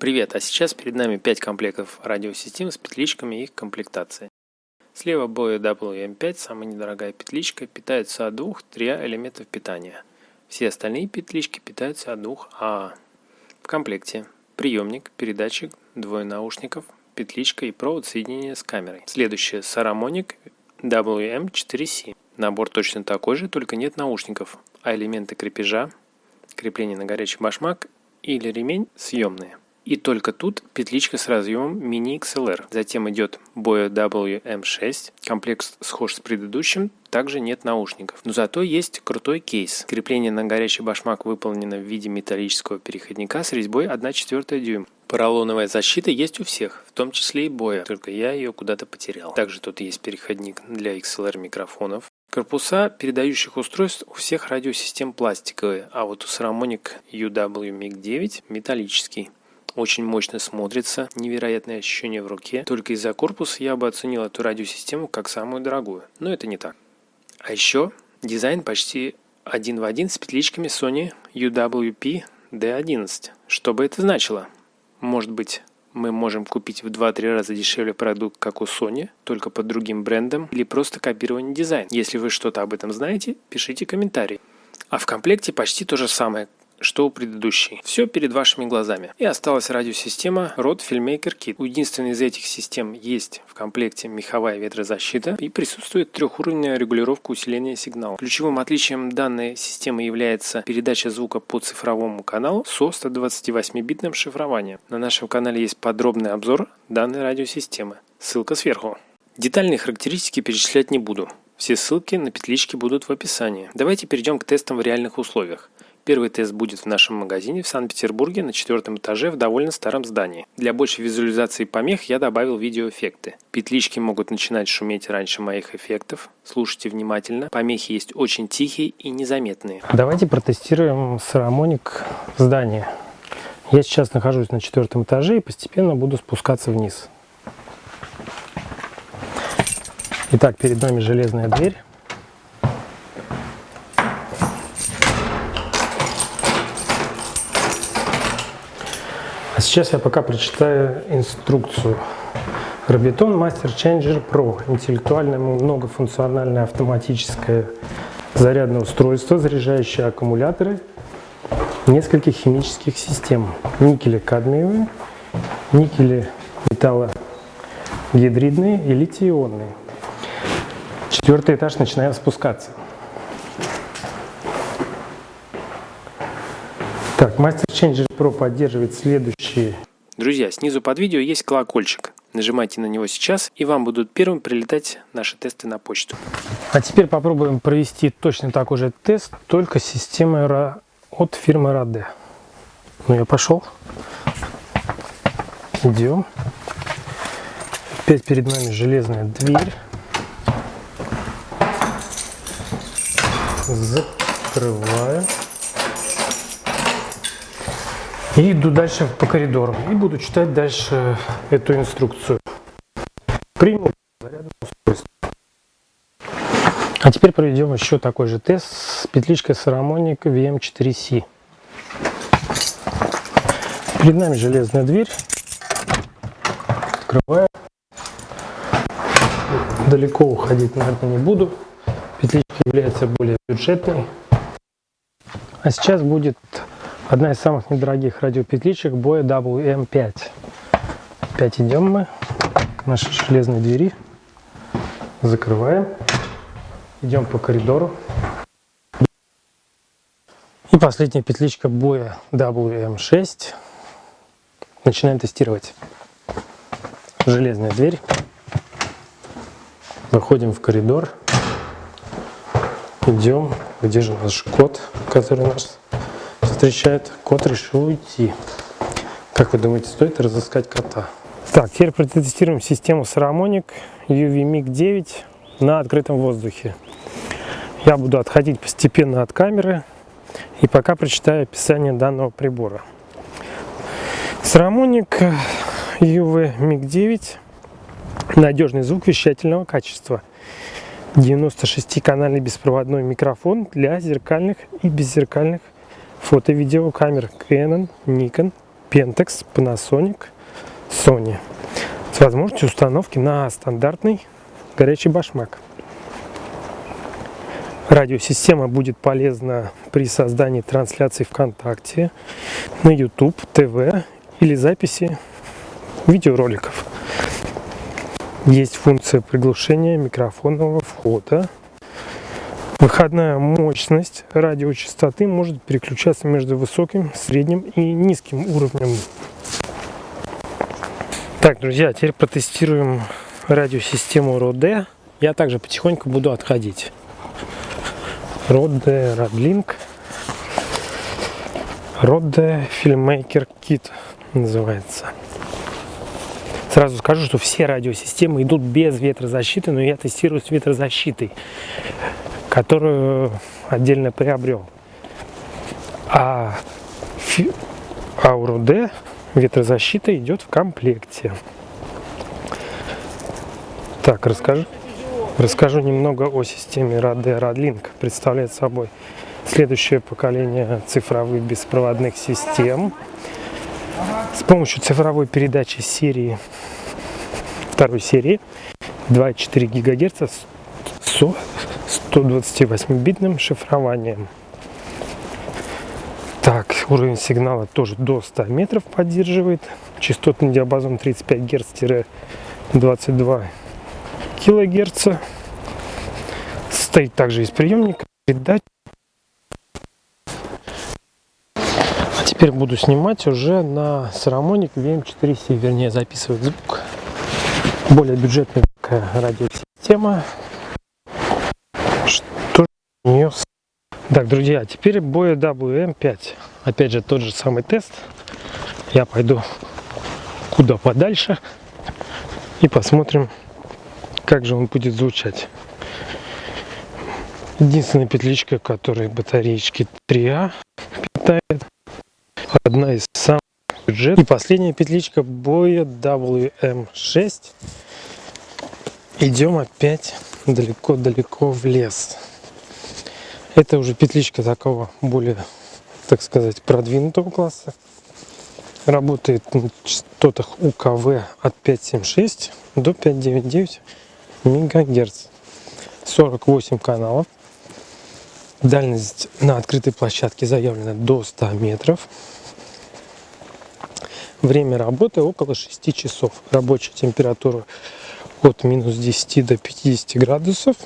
Привет, а сейчас перед нами 5 комплектов радиосистем с петличками и их комплектацией. Слева Boya WM5, самая недорогая петличка, питается от двух триа элементов питания. Все остальные петлички питаются от двух АА. В комплекте приемник, передатчик, двое наушников, петличка и провод соединения с камерой. Следующее Saramonic WM4C. Набор точно такой же, только нет наушников, а элементы крепежа, крепление на горячий башмак или ремень съемные. И только тут петличка с разъемом Mini XLR. Затем идет Boya WM6. Комплект схож с предыдущим, также нет наушников. Но зато есть крутой кейс. Крепление на горячий башмак выполнено в виде металлического переходника с резьбой 1,4 дюйм. Поролоновая защита есть у всех, в том числе и боя, только я ее куда-то потерял. Также тут есть переходник для XLR микрофонов. Корпуса передающих устройств у всех радиосистем пластиковые, а вот у Saramonic UW MiG-9 металлический. Очень мощно смотрится, невероятное ощущение в руке. Только из-за корпуса я бы оценил эту радиосистему как самую дорогую, но это не так. А еще дизайн почти один в один с петличками Sony UWP D11. Что бы это значило? Может быть, мы можем купить в 2-3 раза дешевле продукт, как у Sony, только под другим брендом, или просто копирование дизайна. Если вы что-то об этом знаете, пишите комментарии. А в комплекте почти то же самое, что у предыдущей. Все перед вашими глазами. И осталась радиосистема Rode Filmmaker Kit. У единственной из этих систем есть в комплекте меховая ветрозащита и присутствует трехуровневая регулировка усиления сигнала. Ключевым отличием данной системы является передача звука по цифровому каналу со 128-битным шифрованием. На нашем канале есть подробный обзор данной радиосистемы. Ссылка сверху. Детальные характеристики перечислять не буду. Все ссылки на петлички будут в описании. Давайте перейдем к тестам в реальных условиях. Первый тест будет в нашем магазине в Санкт-Петербурге на четвертом этаже в довольно старом здании. Для большей визуализации помех я добавил видеоэффекты. Петлички могут начинать шуметь раньше моих эффектов. Слушайте внимательно. Помехи есть очень тихие и незаметные. Давайте протестируем сарамоник в здании. Я сейчас нахожусь на четвертом этаже и постепенно буду спускаться вниз. Итак, перед нами железная дверь. А сейчас я пока прочитаю инструкцию. Робитон Master Changer Pro – интеллектуальное многофункциональное автоматическое зарядное устройство, заряжающее аккумуляторы нескольких химических систем. Никели-кадмиевые, никели металлогидридные и литий-ионные. Четвертый этаж начинаем спускаться. Master Changer Pro поддерживает следующие. Друзья, снизу под видео есть колокольчик. Нажимайте на него сейчас, и вам будут первым прилетать наши тесты на почту. А теперь попробуем провести точно такой же тест, только с системой от фирмы Rade. Ну, я пошел. Идем. Опять перед нами железная дверь. Закрываю. И иду дальше по коридору. И буду читать дальше эту инструкцию. Приму зарядное устройство. А теперь проведем еще такой же тест с петличкой Saramonic VM4C. Перед нами железная дверь. Открываю. Далеко уходить, наверное, не буду. Петличка является более бюджетной. А сейчас будет Одна из самых недорогих радиопетличек Boya WM5. Опять идем мы к нашей железной двери. Закрываем. Идем по коридору. И последняя петличка Boya WM6. Начинаем тестировать. Железная дверь. Выходим в коридор. Идем. Где же наш код, который нас встречает, кот решил уйти. Как вы думаете, стоит разыскать кота? Так, теперь протестируем систему Saramonic UV-MiG 9 на открытом воздухе. Я буду отходить постепенно от камеры и пока прочитаю описание данного прибора. Saramonic UV-MiG 9 надежный звук вещательного качества. 96-канальный беспроводной микрофон для зеркальных и беззеркальных фото-видеокамер Canon, Nikon, Pentax, Panasonic, Sony с возможностью установки на стандартный горячий башмак. Радиосистема будет полезна при создании трансляций ВКонтакте, на YouTube, ТВ или записи видеороликов. Есть функция приглушения микрофонного входа. Выходная мощность радиочастоты может переключаться между высоким, средним и низким уровнем. Так, друзья, теперь протестируем радиосистему Rode. Я также потихоньку буду отходить. Rode Radlink. Rode Filmmaker Kit называется. Сразу скажу, что все радиосистемы идут без ветрозащиты, но я тестирую с ветрозащитой, которую отдельно приобрел. А Ауру D ветрозащита идет в комплекте. Так, расскажу, расскажу немного о системе RAD Radlink. Представляет собой следующее поколение цифровых беспроводных систем с помощью цифровой передачи серии второй серии 2,4 ГГц 128-битным шифрованием. Так, уровень сигнала тоже до 100 метров поддерживает. Частотный диапазон 35 Гц-22 кГц. Стоит также из приемника. Передать Теперь буду снимать уже на Saramonic VM4C, вернее записывать звук. Более бюджетная радиосистема. Что у нее... Так, друзья, теперь Boya WM5. Опять же, тот же самый тест. Я пойду куда подальше и посмотрим, как же он будет звучать. Единственная петличка, которая батареечки 3А питает одна из самых бюджетных. И последняя петличка боя WM6. Идем опять далеко-далеко в лес. Это уже петличка такого более, так сказать, продвинутого класса. Работает на частотах УКВ от 576 до 599 МГц. 48 каналов. Дальность на открытой площадке заявлена до 100 метров. Время работы около 6 часов. Рабочая температура от минус 10 до 50 градусов.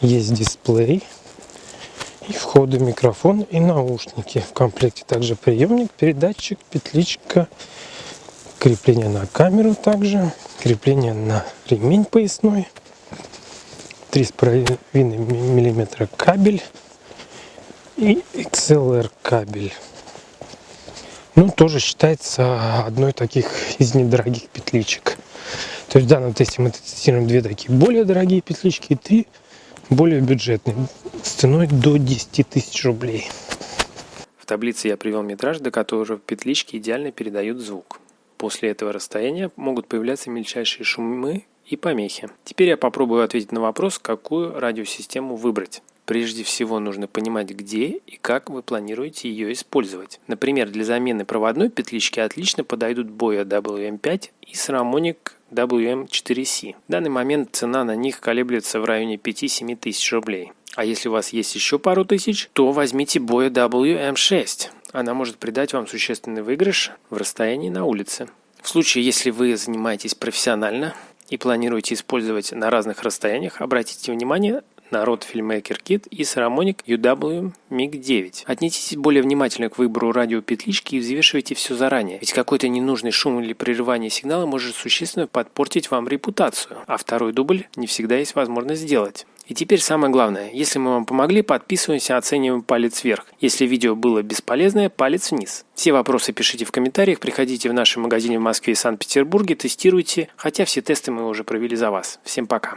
Есть дисплей. И входы микрофон и наушники. В комплекте также приемник, передатчик, петличка, крепление на камеру также, крепление на ремень поясной, 3,5 мм кабель и XLR кабель. Ну, тоже считается одной таких из недорогих петличек. То есть в данном тесте мы тестируем две такие более дорогие петлички и три более бюджетные с ценой до 10 тысяч рублей. В таблице я привел метраж, до которого петлички идеально передают звук. После этого расстояния могут появляться мельчайшие шумы и помехи. Теперь я попробую ответить на вопрос, какую радиосистему выбрать. Прежде всего нужно понимать, где и как вы планируете ее использовать. Например, для замены проводной петлички отлично подойдут Boya WM5 и Saramonic WM4C. В данный момент цена на них колеблется в районе 5-7 тысяч рублей. А если у вас есть еще пару тысяч, то возьмите Boya WM6. Она может придать вам существенный выигрыш в расстоянии на улице. В случае, если вы занимаетесь профессионально и планируете использовать на разных расстояниях, обратите внимание на Rode Filmmaker Kit и Saramonic UW MiG-9. Отнеситесь более внимательно к выбору радиопетлички и взвешивайте все заранее, ведь какой-то ненужный шум или прерывание сигнала может существенно подпортить вам репутацию, а второй дубль не всегда есть возможность сделать. И теперь самое главное, если мы вам помогли, подписываемся, оцениваем палец вверх. Если видео было бесполезное, палец вниз. Все вопросы пишите в комментариях, приходите в наши магазины в Москве и Санкт-Петербурге, тестируйте, хотя все тесты мы уже провели за вас. Всем пока.